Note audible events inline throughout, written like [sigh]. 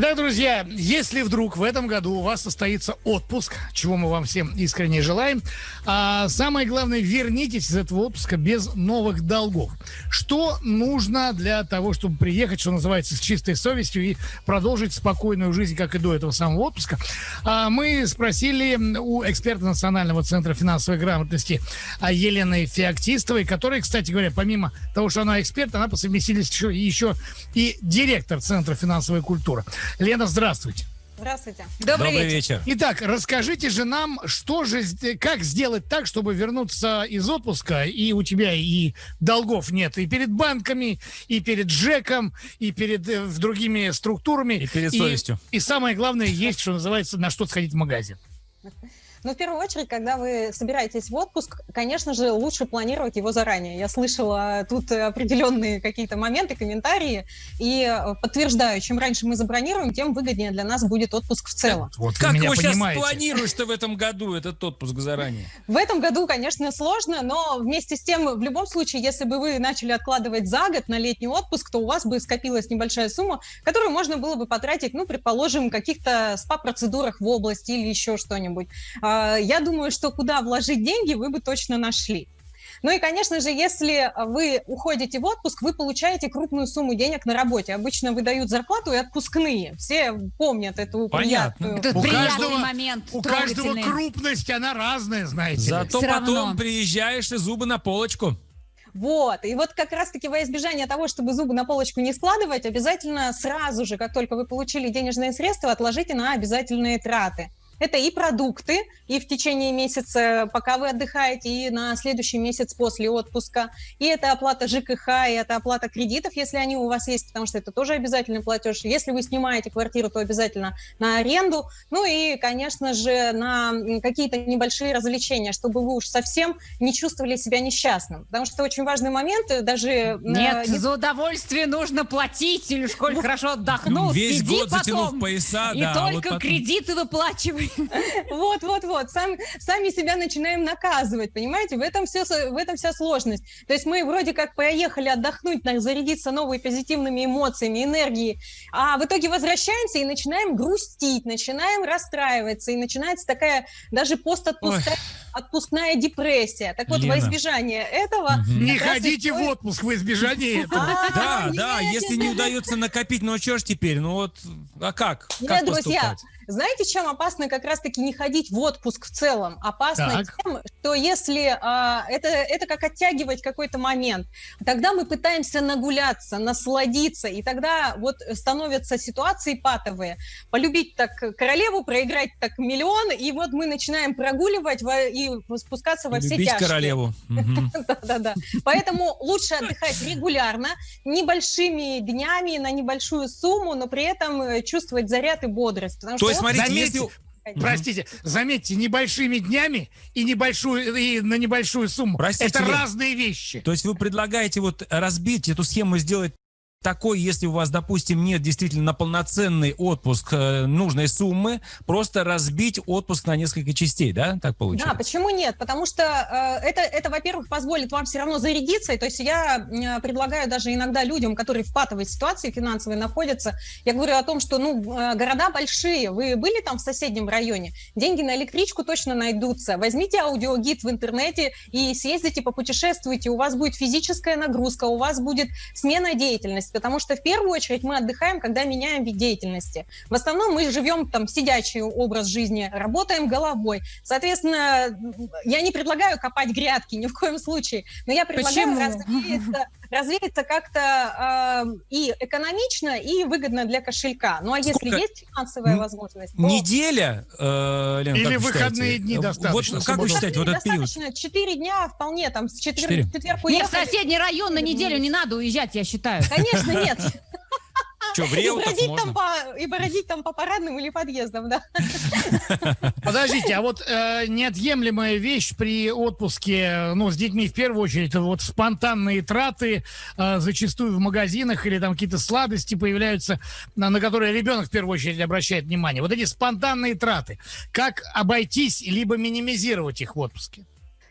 Итак, друзья, если вдруг в этом году у вас состоится отпуск, чего мы вам всем искренне желаем, а самое главное, вернитесь из этого отпуска без новых долгов. Что нужно для того, чтобы приехать, что называется, с чистой совестью и продолжить спокойную жизнь, как и до этого самого отпуска? А мы спросили у эксперта Национального центра финансовой грамотности Елены Феоктистовой, которая, кстати говоря, помимо того, что она эксперт, она по совместительству еще, еще и директор Центра финансовой культуры. Лена, здравствуйте. Здравствуйте. Добрый, Добрый вечер. вечер. Итак, расскажите же нам, что же, как сделать так, чтобы вернуться из отпуска, и у тебя и долгов нет и перед банками, и перед ЖЭКом, и перед э, другими структурами. И перед совестью. И, и самое главное, есть, что называется, на что сходить в магазин. [laughs] Но в первую очередь, когда вы собираетесь в отпуск, конечно же, лучше планировать его заранее. Я слышала тут определенные какие-то моменты, комментарии, и э, подтверждаю, чем раньше мы забронируем, тем выгоднее для нас будет отпуск в целом. Вот как вы сейчас планируешь-то в этом году этот отпуск заранее? В этом году, конечно, сложно, но вместе с тем, в любом случае, если бы вы начали откладывать за год на летний отпуск, то у вас бы скопилась небольшая сумма, которую можно было бы потратить, ну, предположим, в каких-то спа-процедурах в области или еще что-нибудь. А, я думаю, что куда вложить деньги, вы бы точно нашли. Ну и, конечно же, если вы уходите в отпуск, вы получаете крупную сумму денег на работе. Обычно выдают зарплату и отпускные. Все помнят эту Понятно. приятную... Это у каждого, момент. У каждого крупность, она разная, знаете Зато Все потом равно. приезжаешь и зубы на полочку. Вот, и вот как раз-таки во избежание того, чтобы зубы на полочку не складывать, обязательно сразу же, как только вы получили денежные средства, отложите на обязательные траты. Это и продукты, и в течение месяца, пока вы отдыхаете, и на следующий месяц после отпуска. И это оплата ЖКХ, и это оплата кредитов, если они у вас есть, потому что это тоже обязательный платеж. Если вы снимаете квартиру, то обязательно на аренду. Ну и, конечно же, на какие-то небольшие развлечения, чтобы вы уж совсем не чувствовали себя несчастным. Потому что очень важный момент, э, даже... Э, Нет, не... за удовольствие нужно платить, или школе хорошо отдохнул, Весь сиди год потом, затянув пояса, и да, только вот потом... кредиты выплачивай. Вот, вот, вот. Сам, сами себя начинаем наказывать, понимаете? В этом, все, в этом вся сложность. То есть мы вроде как поехали отдохнуть, зарядиться новыми позитивными эмоциями, энергией, а в итоге возвращаемся и начинаем грустить, начинаем расстраиваться, и начинается такая даже постотпускная депрессия. Так вот, Лена. во избежание этого... Не ходите в отпуск во избежание [laughs] этого. Да, да, если не удается накопить, ну что ж теперь, ну вот, а как? Нет, друзья, знаете, чем опасно как раз-таки не ходить в отпуск в целом? Опасно так. тем, что если а, это, это как оттягивать какой-то момент, тогда мы пытаемся нагуляться, насладиться, и тогда вот становятся ситуации патовые. Полюбить так королеву, проиграть так миллион, и вот мы начинаем прогуливать во, и спускаться во все Любить тяжкие. королеву. [laughs] Да-да-да. Поэтому лучше отдыхать регулярно, небольшими днями, на небольшую сумму, но при этом э, чувствовать заряд и бодрость. Потому что смотрите, заметьте, если... Простите, заметьте, небольшими днями и небольшую и на небольшую сумму. Простите, это разные вещи. То есть вы предлагаете вот разбить эту схему, сделать такой, если у вас, допустим, нет действительно на полноценный отпуск э, нужной суммы, просто разбить отпуск на несколько частей, да? Так получается? Да, почему нет? Потому что э, это, это во-первых, позволит вам все равно зарядиться. То есть я э, предлагаю даже иногда людям, которые в патовой ситуации финансовой находятся, я говорю о том, что ну, э, города большие, вы были там в соседнем районе, деньги на электричку точно найдутся. Возьмите аудиогид в интернете и съездите, попутешествуйте, у вас будет физическая нагрузка, у вас будет смена деятельности деятельность, потому что в первую очередь мы отдыхаем, когда меняем вид деятельности. В основном мы живем там сидячий образ жизни, работаем головой. Соответственно, я не предлагаю копать грядки ни в коем случае, но я предлагаю развеяться, развеяться как-то э, и экономично, и выгодно для кошелька. Ну а Сколько? если есть финансовая возможность, то... Неделя, э, Лена, Или выходные считаете? дни достаточно? Вот, как вы считаете, вот этот период? Достаточно, четыре дня вполне, там, с четверг, четверг Мне в соседний район на неделю не надо уезжать, я считаю. Конечно, нет. [laughs] Что, в Реутов и бродить, можно? Там по, и бродить там по парадным или подъездам, да. [laughs] Подождите, а вот э, неотъемлемая вещь при отпуске, ну, с детьми в первую очередь, вот спонтанные траты, э, зачастую в магазинах или там какие-то сладости появляются, на, на которые ребенок в первую очередь обращает внимание. Вот эти спонтанные траты, как обойтись, либо минимизировать их в отпуске?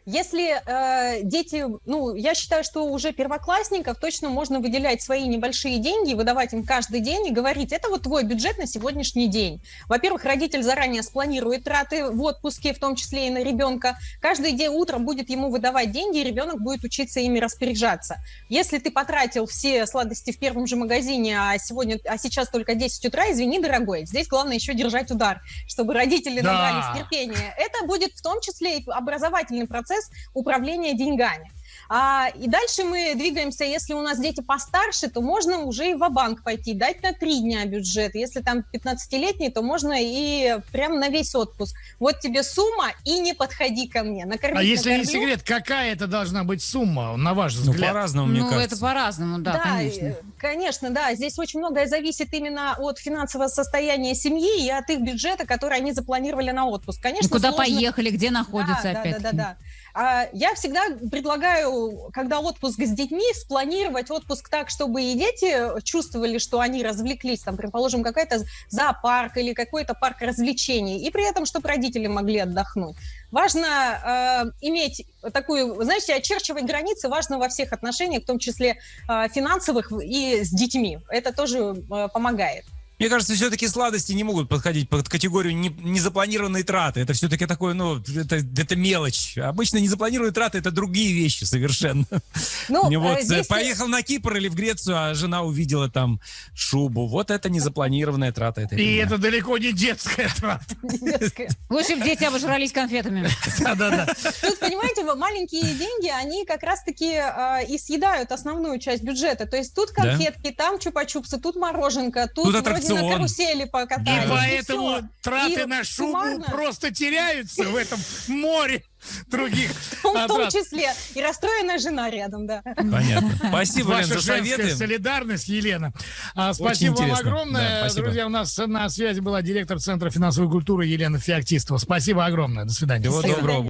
Если э, дети, ну, я считаю, что уже первоклассников точно можно выделять свои небольшие деньги, выдавать им каждый день и говорить, это вот твой бюджет на сегодняшний день. Во-первых, родитель заранее спланирует траты в отпуске, в том числе и на ребенка. Каждый день утром будет ему выдавать деньги, и ребенок будет учиться ими распоряжаться. Если ты потратил все сладости в первом же магазине, а сегодня, а сейчас только 10 утра, извини, дорогой, здесь главное еще держать удар, чтобы родители Да. набрались терпения. Это будет в том числе и образовательный процесс управления деньгами. А, и дальше мы двигаемся, если у нас дети постарше, то можно уже и в банк пойти, дать на три дня бюджет. Если там 15-летний, то можно и прям на весь отпуск. Вот тебе сумма, и не подходи ко мне. Накормить А если не накормлю. секрет, какая это должна быть сумма, на ваш Ну, взгляд? по-разному, мне ну, кажется. это по-разному, да, конечно. э, конечно, да. Здесь очень многое зависит именно от финансового состояния семьи и от их бюджета, который они запланировали на отпуск. Конечно, Ну, куда сложно- поехали, где находятся да, да, опять да, да, да. А, Я всегда предлагаю, когда отпуск с детьми, спланировать отпуск так, чтобы и дети чувствовали, что они развлеклись, там, предположим, какой-то зоопарк или какой-то парк развлечений, и при этом, чтобы родители могли отдохнуть. Важно э, иметь такую, знаете, очерчивать границы важно во всех отношениях, в том числе э, финансовых и с детьми. Это тоже э, помогает. Мне кажется, все-таки сладости не могут подходить под категорию не- незапланированной траты. Это все-таки такое, ну, это, это мелочь. Обычно незапланированные траты это другие вещи совершенно. Ну, э, [laughs] вот, э, здесь- поехал на Кипр или в Грецию, а жена увидела там шубу. Вот это незапланированная трата. Это И это далеко не детская трата. [laughs] Лучше бы дети обожрались конфетами. [laughs] Да-да-да. Тут, понимаете, маленькие деньги, они как раз-таки э, и съедают основную часть бюджета. То есть тут конфетки, там чупа-чупсы, тут мороженка, тут, Тут аттракцион. на карусели И покатались. поэтому всё. траты И на шубу суммарно, просто теряются в этом море других [laughs] в том, числе. И расстроенная жена рядом, да. Понятно. [laughs] Спасибо, Лен, Ваша за советы. солидарность, Елена. А, спасибо вам огромное. Да, спасибо. Друзья, у нас на связи была директор Центра финансовой культуры Елена Феоктистова. Спасибо огромное. До свидания. Всего доброго.